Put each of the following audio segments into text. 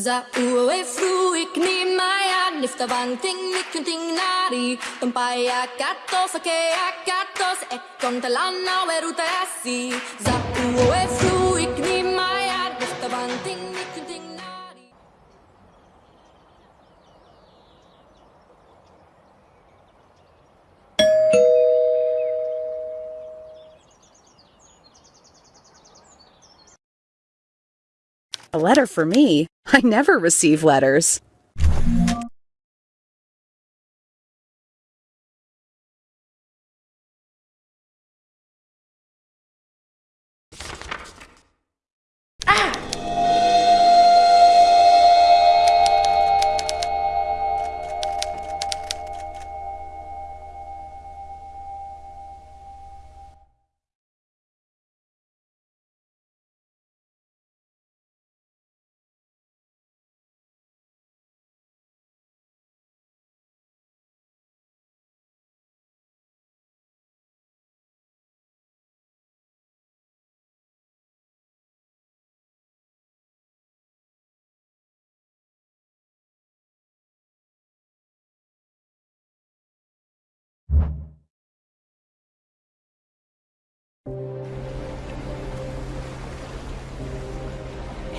Za uwe fruik ni maya nifta banting ni kunting nari Tumpaya katos ake akatos e kontalana weruta asi Za uwe fruik ni maya nifta ni kunting A letter for me? I never receive letters.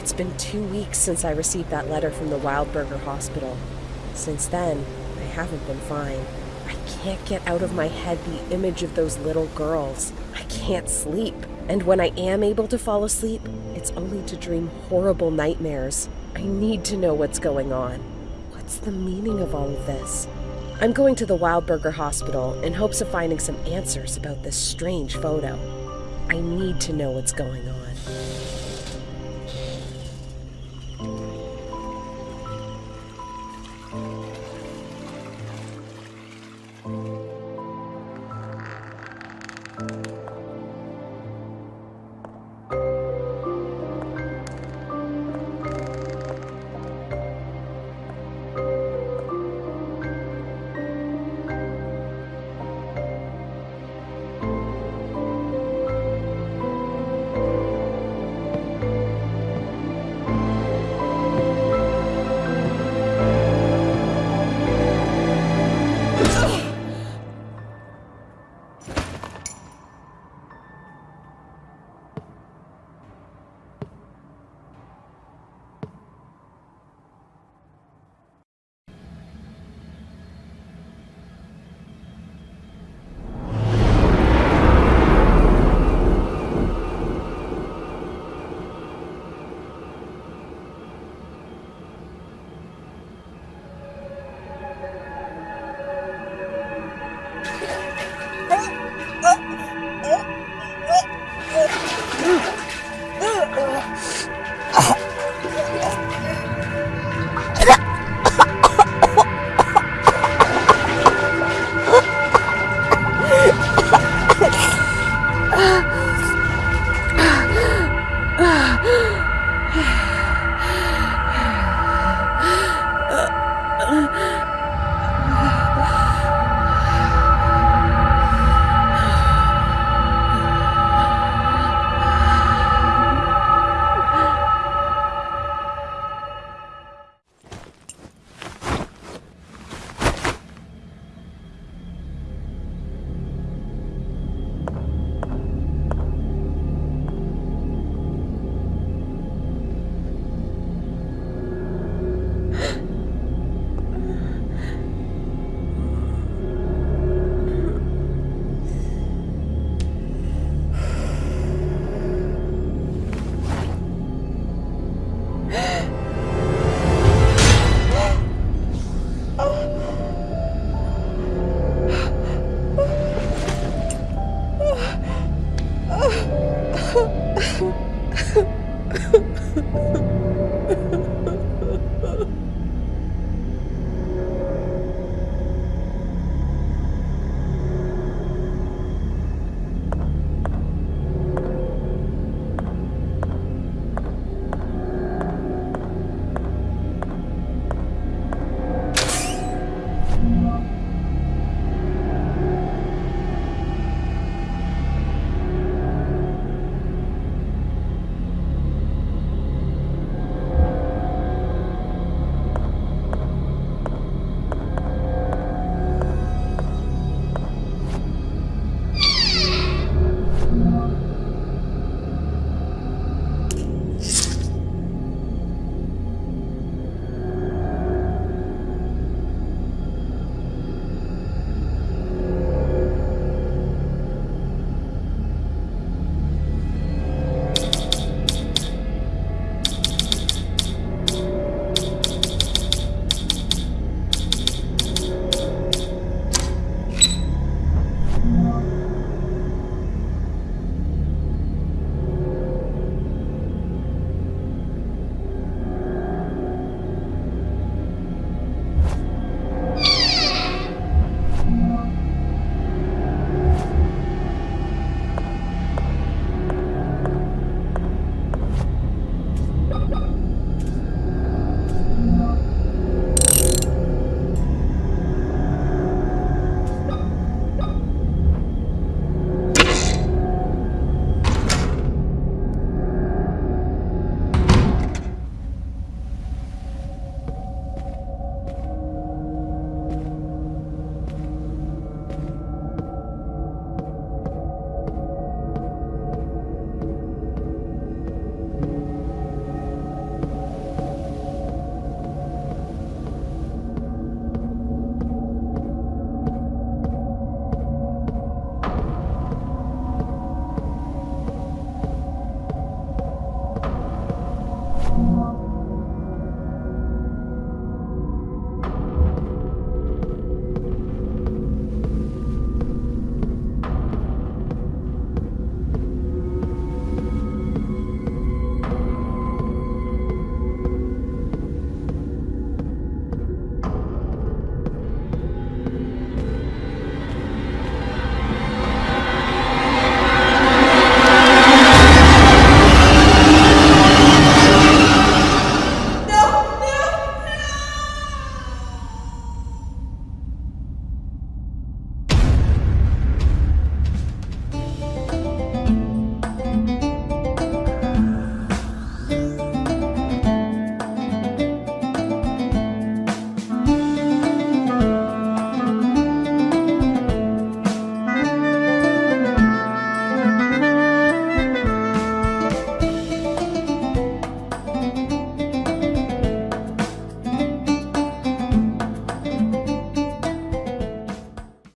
It's been two weeks since I received that letter from the Wildberger Hospital. Since then, I haven't been fine. I can't get out of my head the image of those little girls. I can't sleep. And when I am able to fall asleep, it's only to dream horrible nightmares. I need to know what's going on. What's the meaning of all of this? I'm going to the Wildberger Hospital in hopes of finding some answers about this strange photo. I need to know what's going on.